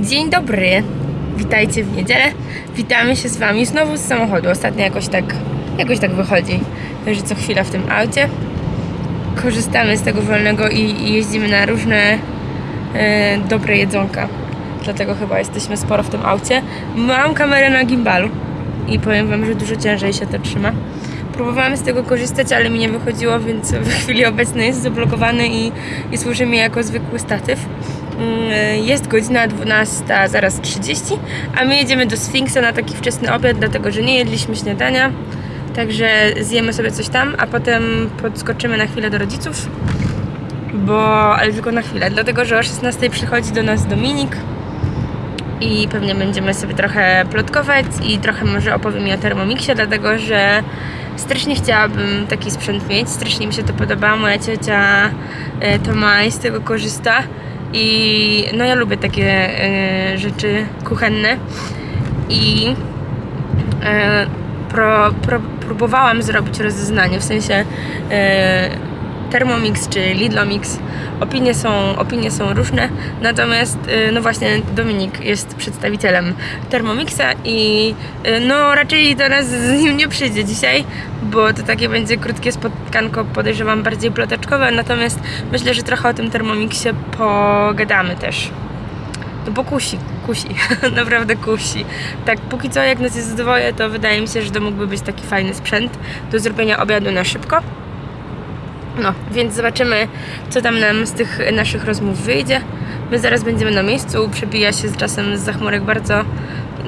Dzień dobry, witajcie w niedzielę. Witamy się z Wami znowu z samochodu. Ostatnio jakoś tak, jakoś tak wychodzi, że co chwila w tym aucie. Korzystamy z tego wolnego i, i jeździmy na różne e, dobre jedzonka. Dlatego chyba jesteśmy sporo w tym aucie. Mam kamerę na gimbalu i powiem Wam, że dużo ciężej się to trzyma. Próbowałam z tego korzystać, ale mi nie wychodziło, więc w chwili obecnej jest zablokowany i, i służy mi jako zwykły statyw. Mm, Jest godzina 12, zaraz 30, a my jedziemy do Sfinksa na taki wczesny obiad, dlatego że nie jedliśmy śniadania. Także zjemy sobie coś tam, a potem podskoczymy na chwilę do rodziców. Bo, ale tylko na chwilę, dlatego że o 16 przychodzi do nas Dominik i pewnie będziemy sobie trochę plotkować i trochę może opowiem mi o Thermomixie, dlatego że strasznie chciałabym taki sprzęt mieć, strasznie mi się to podoba, moja ciocia e, to ma i z tego korzysta i no ja lubię takie e, rzeczy kuchenne. I e, pro, pro, próbowałam zrobić rozeznanie, w sensie e, Thermomix czy Lidlomix. Opinie są, opinie są różne, natomiast e, no właśnie Dominik jest przedstawicielem Thermomixa i e, no raczej do nas z nim nie przyjdzie dzisiaj, bo to takie będzie krótkie spotkanko, podejrzewam bardziej ploteczkowe, natomiast myślę, że trochę o tym Thermomixie pogadamy też. No bo kusi, kusi, naprawdę kusi. Tak, póki co jak nas jest dwoje, to wydaje mi się, że to mógłby być taki fajny sprzęt do zrobienia obiadu na szybko. No, więc zobaczymy, co tam nam z tych naszych rozmów wyjdzie. My zaraz będziemy na miejscu, przebija się z czasem z zachmurek bardzo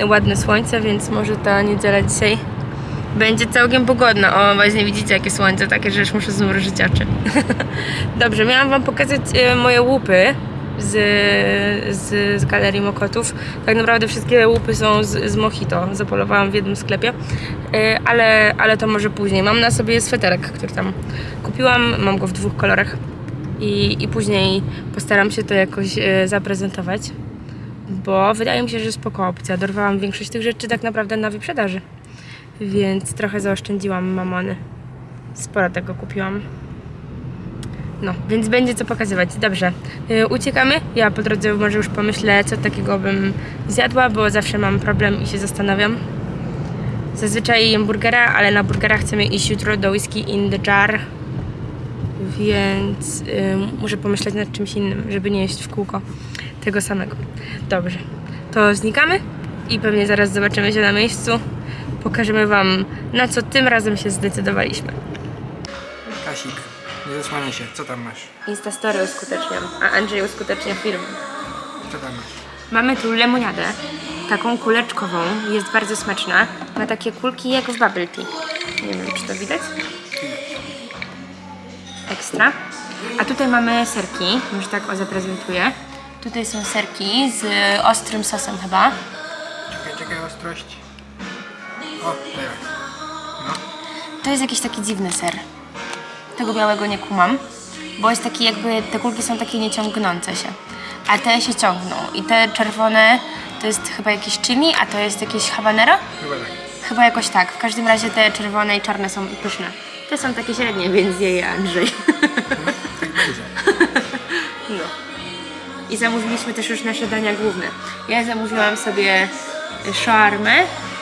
ładne słońce, więc może ta niedziela dzisiaj będzie całkiem pogodna. O, właśnie widzicie jakie słońce, takie, że już muszę zmrużyć oczy. Dobrze, miałam wam pokazać e, moje łupy z, z, z galerii Mokotów. Tak naprawdę wszystkie łupy są z, z Mojito. Zapolowałam w jednym sklepie, E, ale, ale to może później. Mam na sobie sweterek, który tam kupiłam. Mam go w dwóch kolorach i, i później postaram się to jakoś e, zaprezentować, bo wydaje mi się, że spoko opcja. Dorwałam większość tych rzeczy tak naprawdę na wyprzedaży, więc trochę zaoszczędziłam mamony. Sporo tego kupiłam. No, więc będzie co pokazywać. Dobrze, yy, uciekamy. Ja po drodze może już pomyślę, co takiego bym zjadła, bo zawsze mam problem i się zastanawiam. Zazwyczaj jem burgera, ale na burgera chcemy iść jutro do Whisky in the Jar, więc yy, muszę pomyśleć nad czymś innym, żeby nie jeść w kółko tego samego. Dobrze, to znikamy i pewnie zaraz zobaczymy się na miejscu. Pokażemy Wam, na co tym razem się zdecydowaliśmy. Kasik, nie zasłaniaj się, co tam masz? Instastory uskuteczniam, a Andrzej uskutecznia film. Co tam masz? Mamy tu lemoniadę, taką kuleczkową, jest bardzo smaczna. Ma takie kulki jak w bubble tea. Nie wiem, czy to widać. Ekstra. A tutaj mamy serki, może tak o zaprezentuję. Tutaj są serki z ostrym sosem chyba. Czekaj, czekaj, ostrość. O, teraz. No, To jest jakiś taki dziwny ser. Tego białego nie kumam, bo jest taki jakby, te kulki są takie nieciągnące się. A te się ciągną. I te czerwone to jest chyba jakiś chili, a to jest jakieś habanero? chyba tak. Chyba jakoś tak. W każdym razie te czerwone i czarne są pyszne. Te są takie średnie, więc je je Andrzej. Tak będzie. No. I zamówiliśmy też już nasze dania główne. Ja zamówiłam sobie shawarmę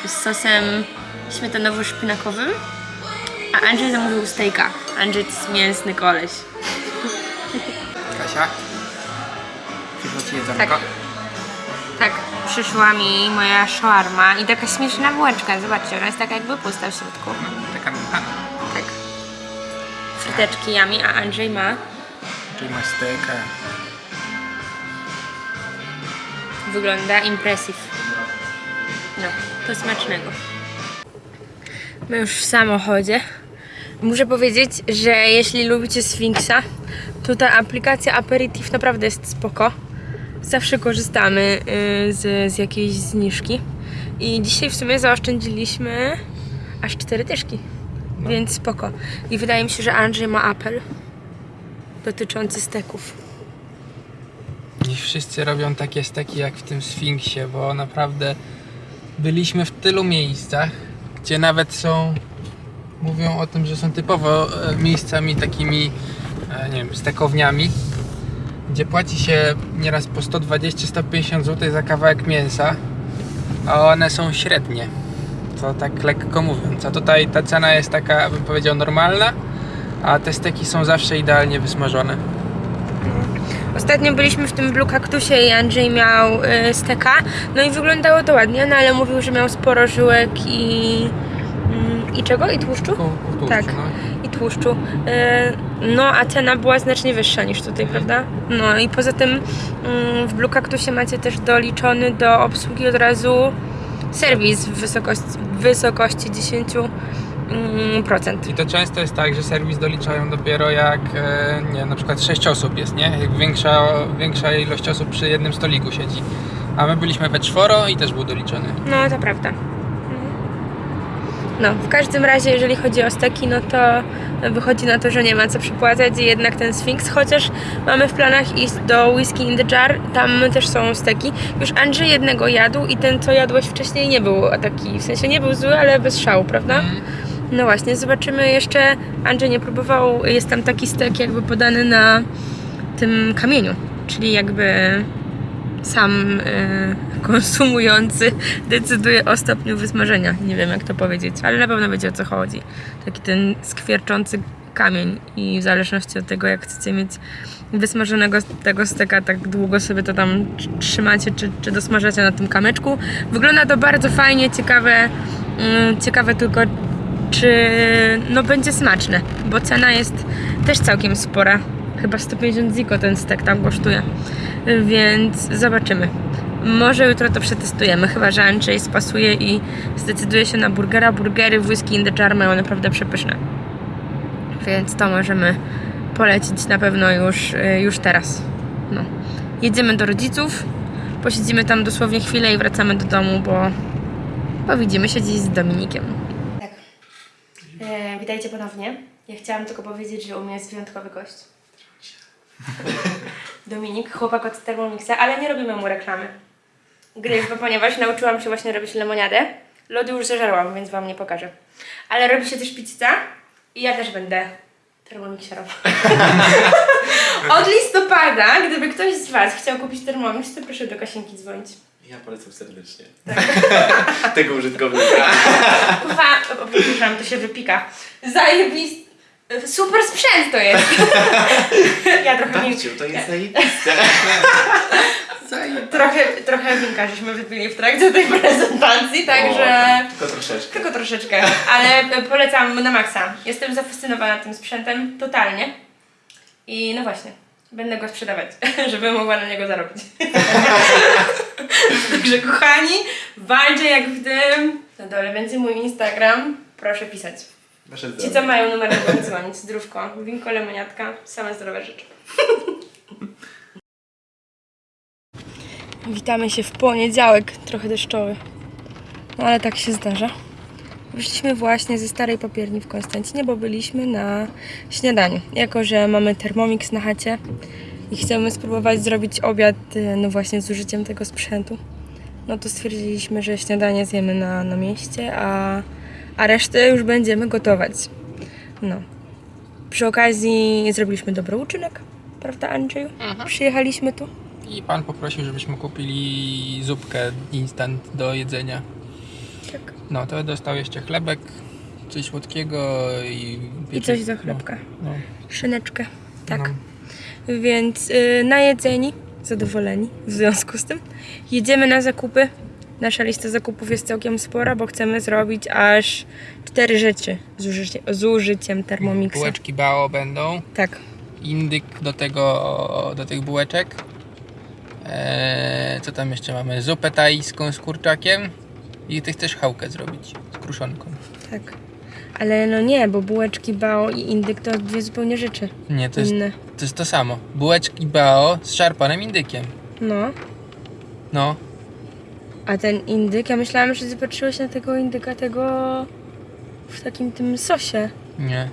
z sosem śmietanowo-szpinakowym, a Andrzej zamówił steaka. Andrzej to jest mięsny koleś. Kasia? Przyszło ci jedzonko? Tak. Tak, przyszła mi moja shawarma i taka śmieszna bułeczka. Zobaczcie, ona jest taka jakby pusta w środku. Taka Tak. Fryteczki yummy, a Andrzej ma czyli masz steka. Wygląda impressive. No, to smacznego. My już w samochodzie. Muszę powiedzieć, że jeśli lubicie Sfinksa, to ta aplikacja Aperitif naprawdę jest spoko. Zawsze korzystamy y, z, z jakiejś zniżki. I dzisiaj w sumie zaoszczędziliśmy aż cztery dyszki. Więc spoko. I wydaje mi się, że Andrzej ma apel dotyczący steków. Nie wszyscy robią takie steki jak w tym Sfinksie, bo naprawdę byliśmy w tylu miejscach, gdzie nawet są, mówią o tym, że są typowo e, miejscami takimi, e, nie wiem, stekowniami, gdzie płaci się nieraz po 120-150 zł za kawałek mięsa, a one są średnie. To tak lekko mówiąc. A tutaj ta cena jest taka, bym powiedział, normalna, a te steki są zawsze idealnie wysmażone. Ostatnio byliśmy w tym Blue Cactusie i Andrzej miał y, steka, no i wyglądało to ładnie, no ale mówił, że miał sporo żyłek i... I czego? I tłuszczu? Tłuszczu, Tak. no. i tłuszczu. Yy, No, a cena była znacznie wyższa niż tutaj, prawda? No i poza tym mm, w Blue Cactusie macie też doliczony do obsługi od razu serwis w wysokości, w wysokości 10%. mm, procent. I to często jest tak, że serwis doliczają dopiero jak, e, nie na przykład 6 osób jest, nie? Jak większa, większa ilość osób przy jednym stoliku siedzi. A my byliśmy we czworo i też był doliczony. No, to prawda. No, w każdym razie, jeżeli chodzi o steki, no to wychodzi na to, że nie ma co przypłacać i jednak ten Sphinx, chociaż mamy w planach iść do Whiskey in the Jar, tam też są steki. Już Andrzej jednego jadł i ten, co jadłeś wcześniej, nie był taki, w sensie nie był zły, ale bez szału, prawda? Mm. No właśnie, zobaczymy jeszcze. Andrzej nie próbował, jest tam taki stek jakby podany na tym kamieniu, czyli jakby sam y, konsumujący decyduje o stopniu wysmażenia. Nie wiem jak to powiedzieć, ale na pewno wiecie o co chodzi. Taki ten skwierczący kamień i w zależności od tego jak chcecie mieć wysmażonego tego steka, tak długo sobie to tam tr- trzymacie czy, czy dosmażacie na tym kamyczku. Wygląda to bardzo fajnie, ciekawe, mm, ciekawe tylko czy no będzie smaczne, bo cena jest też całkiem spora. Chyba 150 ziko ten stek tam kosztuje. Więc zobaczymy. Może jutro to przetestujemy, chyba że Andrzej spasuje i zdecyduje się na burgera. Burgery w Whisky in the Jar mają naprawdę przepyszne. Więc to możemy polecić na pewno już, y, już teraz. No. Jedziemy do rodziców, posiedzimy tam dosłownie chwilę i wracamy do domu, bo, bo widzimy się dziś z Dominikiem. Tak. E, witajcie ponownie. Ja chciałam tylko powiedzieć, że u mnie jest wyjątkowy gość. Dominik, chłopak od Thermomixa, ale nie robimy mu reklamy. Gdyż, bo ponieważ nauczyłam się właśnie robić lemoniadę, lody już zażarłam, więc Wam nie pokażę. Ale robi się też pizza i ja też będę termomixerą. Od listopada, gdyby ktoś z Was chciał kupić Thermomix, to proszę do Kasienki dzwonić. Ja polecam serdecznie. Tego użytkownika. O, przepraszam, to się wypika. Zajebist... Super sprzęt to jest. ja trochę. Babciu, to jest zajebiste. Trochę, trochę winka żeśmy wypili w trakcie tej prezentacji, także... O, tylko troszeczkę. Tylko troszeczkę, ale polecam na maksa. Jestem zafascynowana tym sprzętem, totalnie. I no właśnie, będę go sprzedawać, żeby mogła na niego zarobić. Także kochani, walczę jak w tym. Na dole będzie mój Instagram, proszę pisać. Ci co mają numer mogą dzwonić, zdrówko, winko, lemoniatka, same zdrowe rzeczy. Witamy się w poniedziałek, trochę deszczowy. No ale tak się zdarza. Wyszliśmy właśnie ze starej papierni w Konstancinie, bo byliśmy na śniadaniu. Jako, że mamy Thermomix na chacie i chcemy spróbować zrobić obiad, y, no właśnie z użyciem tego sprzętu, no to stwierdziliśmy, że śniadanie zjemy na, na mieście, a, a resztę już będziemy gotować. No. Przy okazji zrobiliśmy dobry uczynek, prawda Andrzeju? Przyjechaliśmy tu. I pan poprosił, żebyśmy kupili zupkę instant do jedzenia. Tak. No, to dostał jeszcze chlebek, coś słodkiego i... I coś do chlebka. No, Szyneczkę. Tak. No. Więc y, najedzeni, zadowoleni w związku z tym. Jedziemy na zakupy. Nasza lista zakupów jest całkiem spora, bo chcemy zrobić aż cztery rzeczy z, użycie, z użyciem Thermomixa. Bułeczki bao będą, Tak. indyk do tego, do tych bułeczek. Eee, co tam jeszcze mamy? Zupę tajską z kurczakiem i ty chcesz chałkę zrobić z kruszonką. Tak. Ale no nie, bo bułeczki bao i indyk to dwie zupełnie rzeczy Nie, to jest inne. to, jest to samo. Bułeczki bao z szarpanym indykiem. No. No, A ten indyk, ja myślałam, że zobaczyłeś na tego indyka tego w takim tym sosie. nie.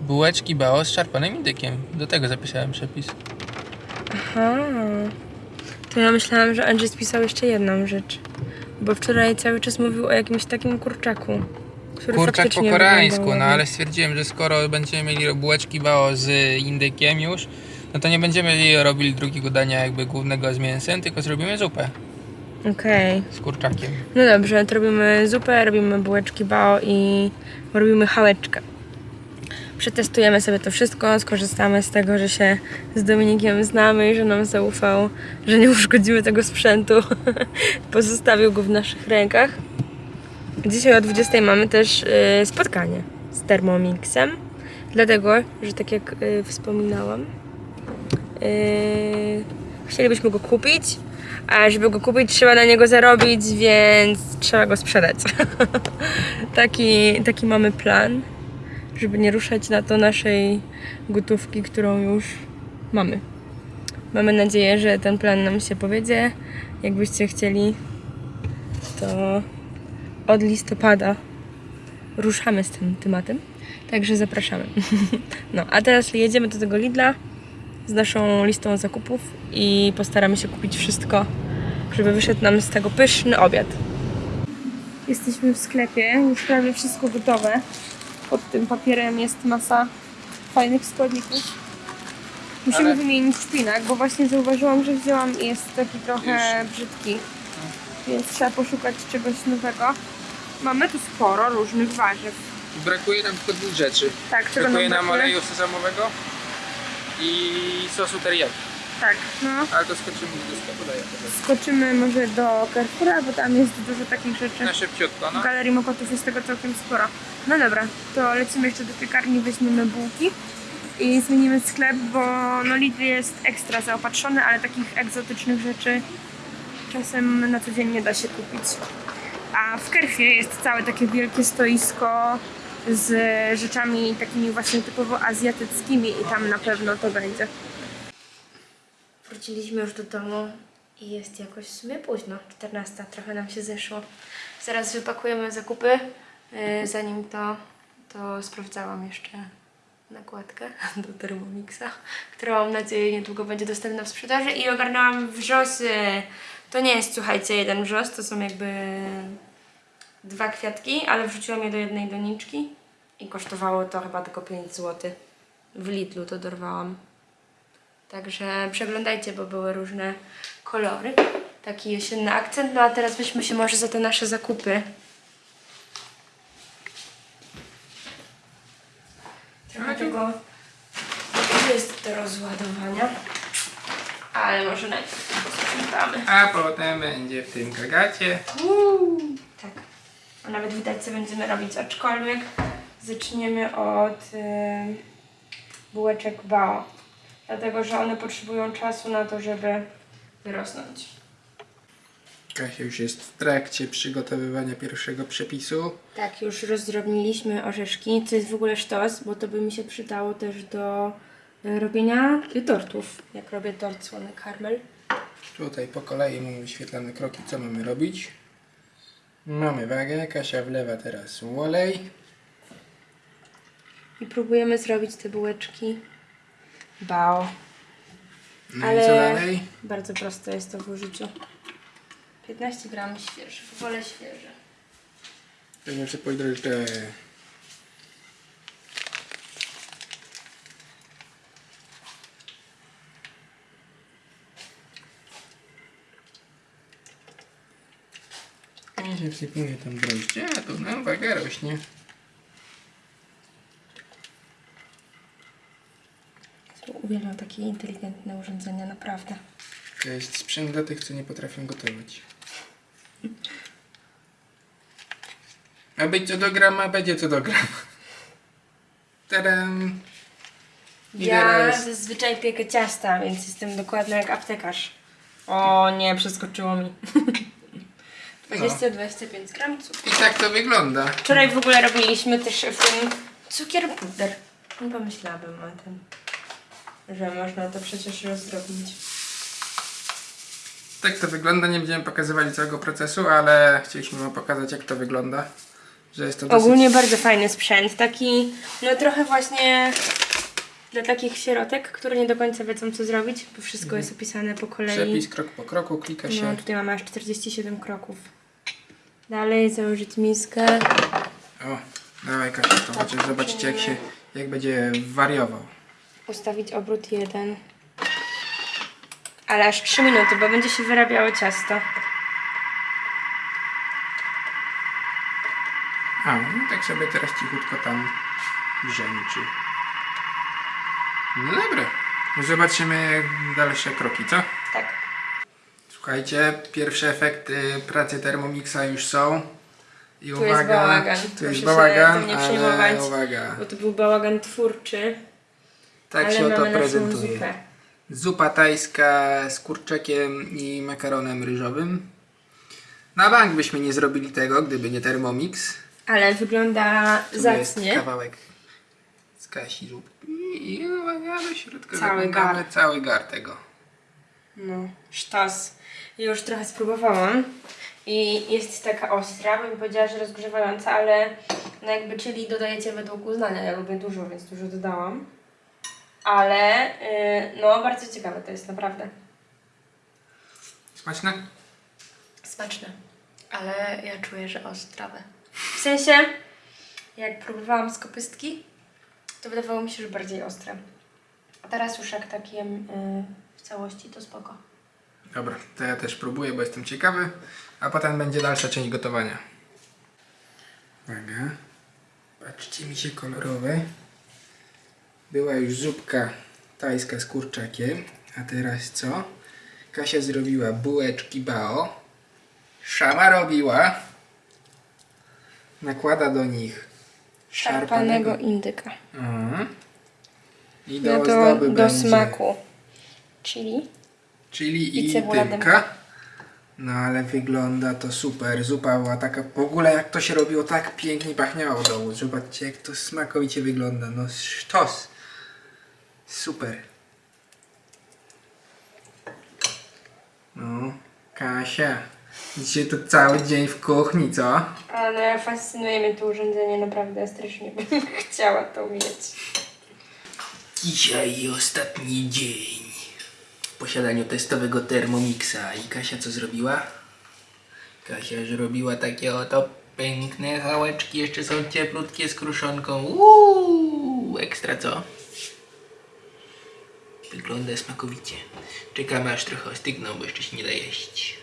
Bułeczki bao z szarpanym indykiem. Do tego zapisałem przepis. Aha. To ja myślałam, że Andrzej spisał jeszcze jedną rzecz. Bo wczoraj cały czas mówił o jakimś takim kurczaku. Który Kurczak po faktycznie koreańsku, wyglądał no ale stwierdziłem, że skoro będziemy mieli bułeczki bao z indykiem już, no to nie będziemy robili drugiego dania jakby głównego z mięsem, tylko zrobimy zupę Okej. z kurczakiem. No dobrze, to robimy zupę, robimy bułeczki bao i robimy chałeczkę. Przetestujemy sobie to wszystko, skorzystamy z tego, że się z Dominikiem znamy i że nam zaufał, że nie uszkodzimy tego sprzętu. Pozostawił go w naszych rękach. Dzisiaj o 20 mamy też y, spotkanie z Thermomixem, dlatego, że tak jak y, wspominałam, y, chcielibyśmy go kupić, a żeby go kupić trzeba na niego zarobić, więc trzeba go sprzedać. taki, taki mamy plan, żeby nie ruszać na to naszej gotówki, którą już mamy. Mamy nadzieję, że ten plan nam się powiedzie. Jakbyście chcieli, to od listopada ruszamy z tym tematem. Także zapraszamy. No, a teraz jedziemy do tego Lidla z naszą listą zakupów i postaramy się kupić wszystko, żeby wyszedł nam z tego pyszny obiad. Jesteśmy w sklepie, już prawie wszystko gotowe. Pod tym papierem jest masa fajnych składników. Musimy Ale- wymienić szpinak, bo właśnie zauważyłam, że wzięłam i jest taki trochę brzydki. Więc trzeba poszukać czegoś nowego. Mamy tu sporo różnych warzyw. Brakuje nam tylko dwóch rzeczy. Tak, czego Brakuje nam nam brakuje? oleju sezamowego i sosu teriyaki. Tak, no. Ale to skoczymy do sklepu, daję. Skoczymy może do Carrefoura, bo tam jest dużo takich rzeczy. Na szybciutko, no. W Galerii Mokotów jest tego całkiem sporo. No dobra, to lecimy jeszcze do piekarni, weźmiemy bułki i zmienimy sklep, bo no Lidl jest ekstra zaopatrzony, ale takich egzotycznych rzeczy czasem na co dzień nie da się kupić. A w Kerfie jest całe takie wielkie stoisko z rzeczami takimi właśnie typowo azjatyckimi i tam na pewno to będzie. Wróciliśmy już do domu i jest jakoś w sumie późno, 14, trochę nam się zeszło. Zaraz wypakujemy zakupy. Yy, Zanim to, to sprawdzałam jeszcze nakładkę do Thermomixa, która mam nadzieję niedługo będzie dostępna w sprzedaży i ogarnęłam wrzosy. To nie jest, słuchajcie, jeden wrzos, to są jakby dwa kwiatki, ale wrzuciłam je do jednej doniczki i kosztowało to chyba tylko 5 zł. W Lidlu to dorwałam. Także przeglądajcie, bo były różne kolory. Taki jesienny akcent. No a teraz weźmy się może za te nasze zakupy. Trochę tego jest do rozładowania. Ale może najpierw to posprzątamy. A potem będzie w tym kagacie. Uuu, tak. A nawet widać, co będziemy robić, aczkolwiek zaczniemy od y, bułeczek bao. Dlatego, że one potrzebują czasu na to, żeby wyrosnąć. Kasia już jest w trakcie przygotowywania pierwszego przepisu. Tak, już rozdrobniliśmy orzeszki, co jest w ogóle sztos, bo to by mi się przydało też do y, robienia tortów, jak robię tort słony karmel. Tutaj po kolei mamy wyświetlane kroki, co mamy robić. Mamy wagę, Kasia wlewa teraz olej. I próbujemy zrobić te bułeczki bao. No Ale- i co dalej? Bardzo proste jest to w użyciu. 15 gram świeżych, wolę świeże. Będziemy sypać drożdże. I się wsypuje tam drożdże, a tu nam waga rośnie. Uwielbiam takie inteligentne urządzenia, naprawdę. To jest sprzęt dla tych, co nie potrafią gotować. A być co do grama, będzie co do grama. Tadam! I Ja teraz- zazwyczaj piekę ciasta, więc jestem dokładna jak aptekarz. O nie, przeskoczyło mi. 20-25 gram cukru. I tak to wygląda. Wczoraj w ogóle robiliśmy też w tym cukier puder. Nie pomyślałabym o tym, że można to przecież rozdrobnić. Tak to wygląda, nie będziemy pokazywali całego procesu, ale chcieliśmy wam pokazać jak to wygląda. Że jest to dosyć... Ogólnie bardzo fajny sprzęt, taki no trochę właśnie dla takich sierotek, które nie do końca wiedzą co zrobić, bo wszystko jest opisane po kolei. Przepis krok po kroku, klika się. No tutaj mamy aż 47 kroków. Dalej założyć miskę. O, dawaj Kasia, to chociaż zobaczycie jak się, jak będzie wariował. Ustawić obrót jeden. Ale aż 3 minuty, bo będzie się wyrabiało ciasto. A, no tak sobie teraz cichutko tam brzęczy. No dobra. Zobaczymy dalsze kroki, co? Słuchajcie, pierwsze efekty pracy Thermomixa już są. I jest uwaga, bałagan. Tu Proszę jest bałagan, nie ale przejmować. uwaga. Bo to był bałagan twórczy. Tak ale się mamy naszą prezentuje. zupę. Zupa tajska z kurczakiem i makaronem ryżowym. Na bank byśmy nie zrobili tego, gdyby nie Thermomix. Ale wygląda Tu jest zacnie. kawałek z Kasi zupki i uwaga do środka. Cały gar. Cały gar tego. No, sztos. Ja już trochę spróbowałam i jest taka ostra, bym powiedziała, że rozgrzewająca, ale no jakby chili dodajecie według uznania. Ja lubię dużo, więc dużo dodałam. Ale yy, no bardzo ciekawe to jest naprawdę. Smaczne? Smaczne. Ale ja czuję, że ostrawe. W sensie, jak próbowałam z kopystki, to wydawało mi się, że bardziej ostre. A teraz już jak tak jem yy, w całości, to spoko. Dobra, to ja też próbuję, bo jestem ciekawy. A potem będzie dalsza część gotowania. Uwaga. Patrzcie mi się kolorowe. Była już zupka tajska z kurczakiem. A teraz co? Kasia zrobiła bułeczki bao. Szama robiła. Nakłada do nich Szarpanego indyka. Mhm. I do No do będzie smaku. Chili. Chili I i. No ale wygląda to super. Zupa była taka. W ogóle jak to się robiło, tak pięknie pachniało dołu. Zobaczcie jak to smakowicie wygląda. No sztos. Super. No, Kasia. Dzisiaj to cały dzień w kuchni, co? Ale fascynuje mnie to urządzenie, naprawdę strasznie bym chciała to mieć. Dzisiaj ostatni dzień posiadaniu testowego Thermomixa. I Kasia co zrobiła? Kasia zrobiła takie oto piękne hałeczki, jeszcze są cieplutkie z kruszonką. Uuu, ekstra co? Wygląda smakowicie. Czekamy aż trochę ostygną, bo jeszcze się nie da jeść.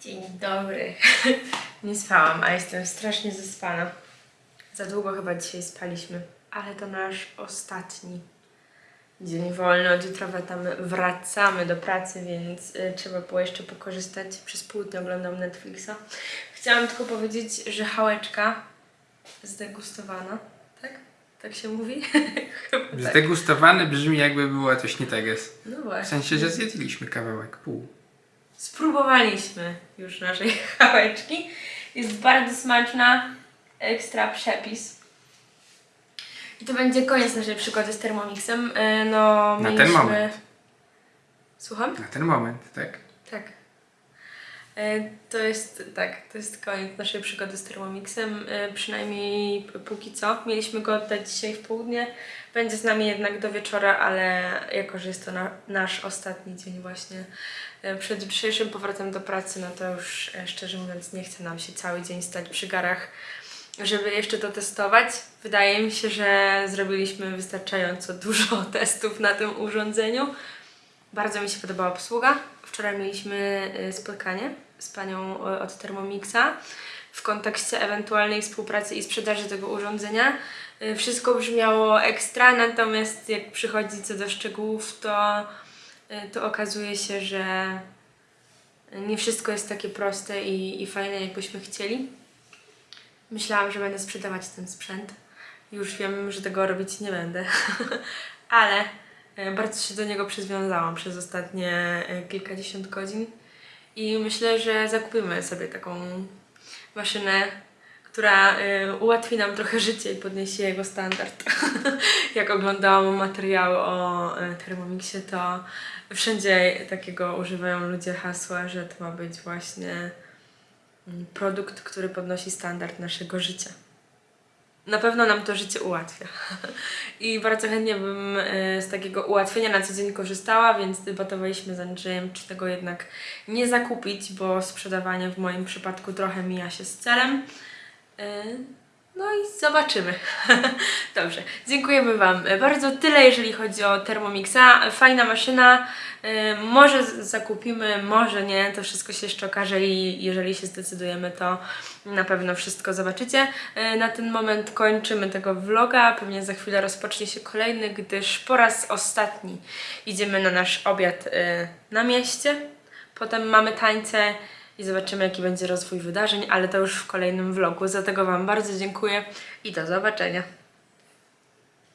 Dzień dobry. Nie spałam, a jestem strasznie zaspana. Za długo chyba dzisiaj spaliśmy, ale to nasz ostatni dzień wolny. Od jutra tam wracamy do pracy, więc y, trzeba było jeszcze pokorzystać. Przez pół dnia oglądam Netflixa. Chciałam tylko powiedzieć, że hałeczka zdegustowana, tak? Tak się mówi? Chyba tak. Zdegustowany brzmi jakby było coś nie tak jest. No właśnie. W sensie, że zjedliśmy kawałek, pół. Spróbowaliśmy już naszej chałeczki. Jest bardzo smaczna, ekstra przepis. I to będzie koniec naszej przygody z Thermomixem. Yy, No, Na ten mieliśmy... moment. Słucham? Na ten moment, tak? Tak. Yy, To jest, tak, to jest koniec naszej przygody z Thermomixem, yy, przynajmniej póki co. Mieliśmy go oddać dzisiaj w południe. Będzie z nami jednak do wieczora, ale jako, że jest to na, nasz ostatni dzień właśnie przed jutrzejszym powrotem do pracy, no to już szczerze mówiąc nie chce nam się cały dzień stać przy garach, żeby jeszcze to testować. Wydaje mi się, że zrobiliśmy wystarczająco dużo testów na tym urządzeniu. Bardzo mi się podobała obsługa. Wczoraj mieliśmy y, spotkanie z panią y, od Thermomixa w kontekście ewentualnej współpracy i sprzedaży tego urządzenia. Y, Wszystko brzmiało ekstra, natomiast jak przychodzi co do szczegółów, to, to okazuje się, że nie wszystko jest takie proste i, i fajne, jakbyśmy chcieli. Myślałam, że będę sprzedawać ten sprzęt. Już wiem, że tego robić nie będę, ale e, bardzo się do niego przywiązałam przez ostatnie e, kilkadziesiąt godzin i myślę, że zakupimy sobie taką maszynę, która e, ułatwi nam trochę życie i podniesie jego standard. Jak oglądałam materiały o Thermomixie, to wszędzie takiego używają ludzie hasła, że to ma być właśnie produkt, który podnosi standard naszego życia. Na pewno nam to życie ułatwia. I bardzo chętnie bym e, z takiego ułatwienia na co dzień korzystała, więc debatowaliśmy z Andrzejem, czy tego jednak nie zakupić, bo sprzedawanie w moim przypadku trochę mija się z celem. No i zobaczymy. Dobrze, dziękujemy Wam bardzo. Tyle, jeżeli chodzi o Thermomixa. Fajna maszyna. Yy, Może zakupimy, może nie. To wszystko się jeszcze okaże i jeżeli się zdecydujemy, to na pewno wszystko zobaczycie. Yy, Na ten moment kończymy tego vloga. Pewnie za chwilę rozpocznie się kolejny, gdyż po raz ostatni idziemy na nasz obiad yy, na mieście. Potem mamy tańce i zobaczymy, jaki będzie rozwój wydarzeń, ale to już w kolejnym vlogu. Za tego Wam bardzo dziękuję i do zobaczenia.